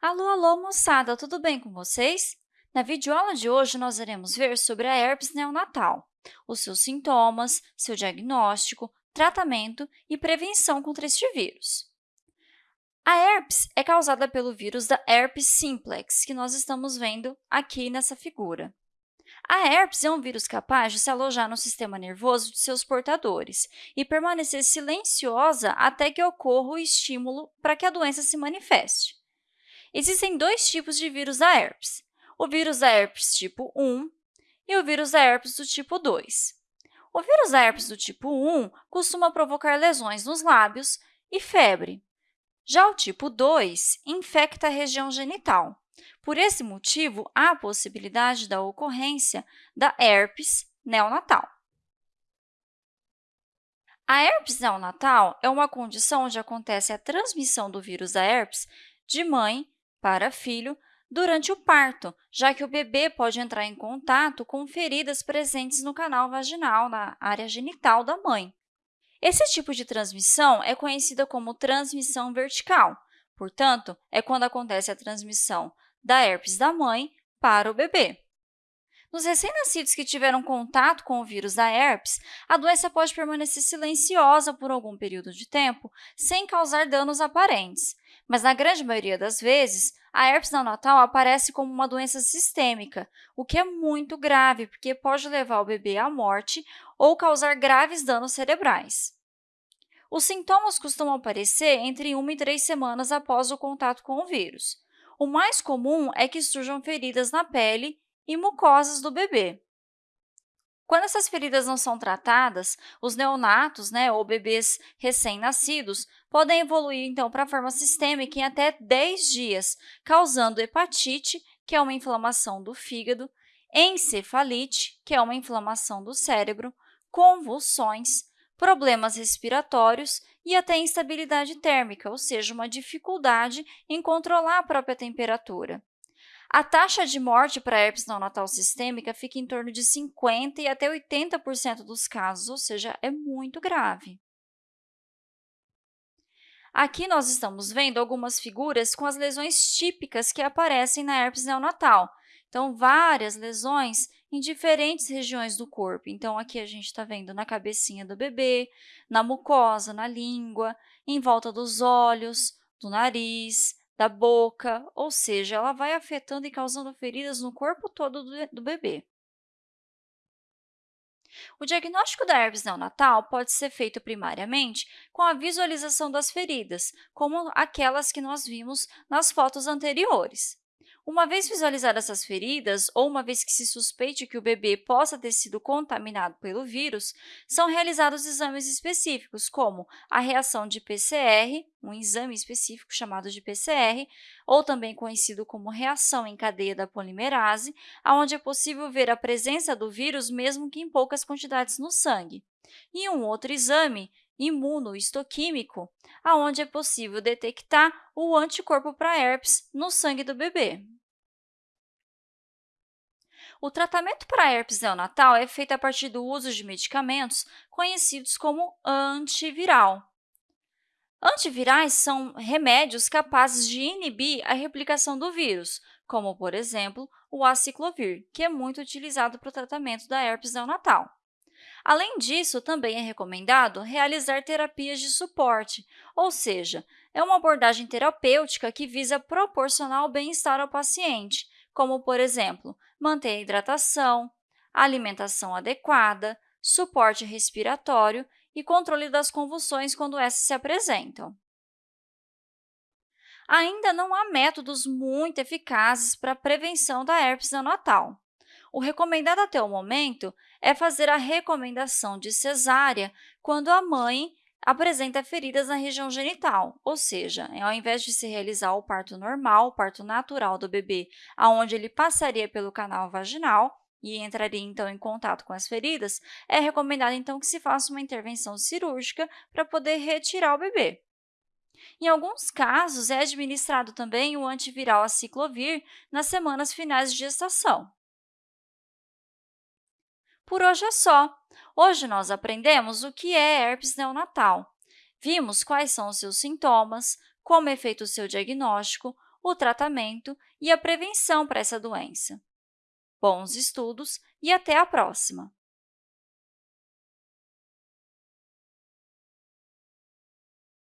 Alô, alô, moçada, tudo bem com vocês? Na videoaula de hoje, nós iremos ver sobre a herpes neonatal, os seus sintomas, seu diagnóstico, tratamento e prevenção contra este vírus. A herpes é causada pelo vírus da herpes simplex, que nós estamos vendo aqui nessa figura. A herpes é um vírus capaz de se alojar no sistema nervoso de seus portadores e permanecer silenciosa até que ocorra o estímulo para que a doença se manifeste. Existem dois tipos de vírus da herpes, o vírus da herpes tipo 1 e o vírus da herpes do tipo 2. O vírus da herpes do tipo 1 costuma provocar lesões nos lábios e febre. Já o tipo 2 infecta a região genital. Por esse motivo, há a possibilidade da ocorrência da herpes neonatal. A herpes neonatal é uma condição onde acontece a transmissão do vírus da herpes de mãe para filho durante o parto, já que o bebê pode entrar em contato com feridas presentes no canal vaginal, na área genital da mãe. Esse tipo de transmissão é conhecida como transmissão vertical, portanto, é quando acontece a transmissão da herpes da mãe para o bebê. Nos recém-nascidos que tiveram contato com o vírus da herpes, a doença pode permanecer silenciosa por algum período de tempo, sem causar danos aparentes. Mas, na grande maioria das vezes, a herpes neonatal aparece como uma doença sistêmica, o que é muito grave, porque pode levar o bebê à morte ou causar graves danos cerebrais. Os sintomas costumam aparecer entre 1 e 3 semanas após o contato com o vírus. O mais comum é que surjam feridas na pele e mucosas do bebê. Quando essas feridas não são tratadas, os neonatos, né, ou bebês recém-nascidos, podem evoluir, então, para a forma sistêmica em até 10 dias, causando hepatite, que é uma inflamação do fígado, encefalite, que é uma inflamação do cérebro, convulsões, problemas respiratórios e até instabilidade térmica, ou seja, uma dificuldade em controlar a própria temperatura. A taxa de morte para herpes neonatal sistêmica fica em torno de 50% e até 80% dos casos, ou seja, é muito grave. Aqui nós estamos vendo algumas figuras com as lesões típicas que aparecem na herpes neonatal. Então, várias lesões em diferentes regiões do corpo. Então, aqui a gente está vendo na cabecinha do bebê, na mucosa, na língua, em volta dos olhos, do nariz, da boca, ou seja, ela vai afetando e causando feridas no corpo todo do, bebê. O diagnóstico da herpes neonatal pode ser feito primariamente com a visualização das feridas, como aquelas que nós vimos nas fotos anteriores. Uma vez visualizadas essas feridas, ou uma vez que se suspeite que o bebê possa ter sido contaminado pelo vírus, são realizados exames específicos, como a reação de PCR, um exame específico chamado de PCR, ou também conhecido como reação em cadeia da polimerase, onde é possível ver a presença do vírus mesmo que em poucas quantidades no sangue. E um outro exame imunohistoquímico, onde é possível detectar o anticorpo para herpes no sangue do bebê. O tratamento para herpes neonatal é feito a partir do uso de medicamentos conhecidos como antiviral. Antivirais são remédios capazes de inibir a replicação do vírus, como, por exemplo, o aciclovir, que é muito utilizado para o tratamento da herpes neonatal. Além disso, também é recomendado realizar terapias de suporte, ou seja, é uma abordagem terapêutica que visa proporcionar o bem-estar ao paciente, como, por exemplo, manter a hidratação, alimentação adequada, suporte respiratório e controle das convulsões quando essas se apresentam. Ainda não há métodos muito eficazes para a prevenção da herpes neonatal. O recomendado até o momento é fazer a recomendação de cesárea quando a mãe apresenta feridas na região genital, ou seja, ao invés de se realizar o parto normal, o parto natural do bebê, aonde ele passaria pelo canal vaginal e entraria então em contato com as feridas, é recomendado então que se faça uma intervenção cirúrgica para poder retirar o bebê. Em alguns casos, é administrado também o antiviral aciclovir nas semanas finais de gestação. Por hoje é só. Hoje nós aprendemos o que é herpes neonatal. Vimos quais são os seus sintomas, como é feito o seu diagnóstico, o tratamento e a prevenção para essa doença. Bons estudos e até a próxima!